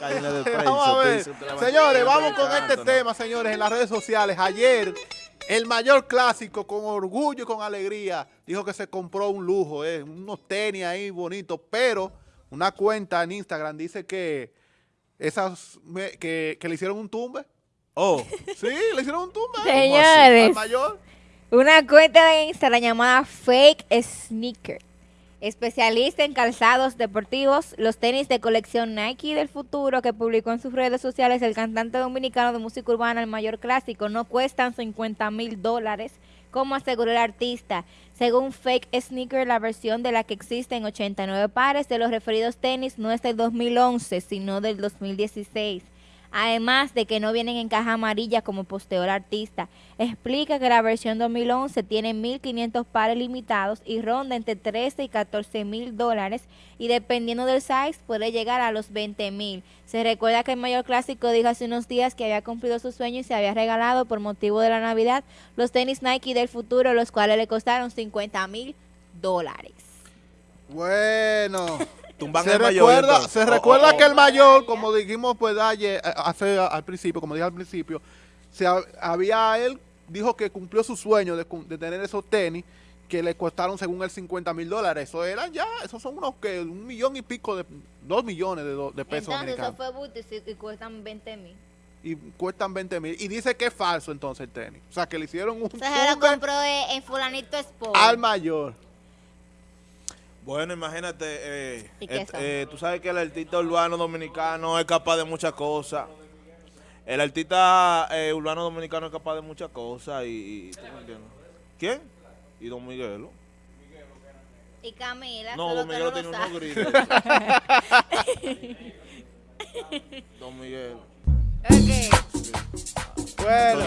vamos a ver. Señores, vamos con este tema, señores, en las redes sociales. Ayer, el mayor clásico, con orgullo y con alegría, dijo que se compró un lujo, eh, unos tenis ahí bonitos, pero una cuenta en Instagram dice que esas que, le hicieron un tumbe. Oh, sí, le hicieron un tumbe. Señores, al mayor. Una cuenta de Instagram llamada Fake Sneaker especialista en calzados deportivos, los tenis de colección Nike del futuro que publicó en sus redes sociales el cantante dominicano de música urbana, el mayor clásico, no cuestan 50 mil dólares, como aseguró el artista. Según Fake Sneaker, la versión de la que existen 89 pares de los referidos tenis no es del 2011, sino del 2016 además de que no vienen en caja amarilla como posteó el artista. Explica que la versión 2011 tiene 1.500 pares limitados y ronda entre 13 y 14 mil dólares y dependiendo del size puede llegar a los 20 mil. Se recuerda que el mayor clásico dijo hace unos días que había cumplido su sueño y se había regalado por motivo de la Navidad los tenis Nike del futuro, los cuales le costaron 50 mil dólares. Bueno. Se recuerda, se recuerda oh, oh. que el mayor, como dijimos pues ayer, eh, hace al principio, como dije al principio, se había él dijo que cumplió su sueño de, tener esos tenis que le costaron según él 50 mil dólares. Eso eran ya, esos son unos que un millón y pico de, dos millones de, pesos entonces, eso fue booty y cuestan 20 mil. Y cuestan 20 mil. Y dice que es falso entonces el tenis. O sea, que le hicieron un... O sea, se lo compró en fulanito Sport. Al mayor. Bueno, imagínate, eh, eh, tú sabes que el artista urbano dominicano es capaz de muchas cosas. El artista eh, urbano dominicano es capaz de muchas cosas y, ¿Quién? Y Don Miguelo. Y Camila. No, Don Miguelo tiene unos gritos. Don Miguelo. Ok. Bueno,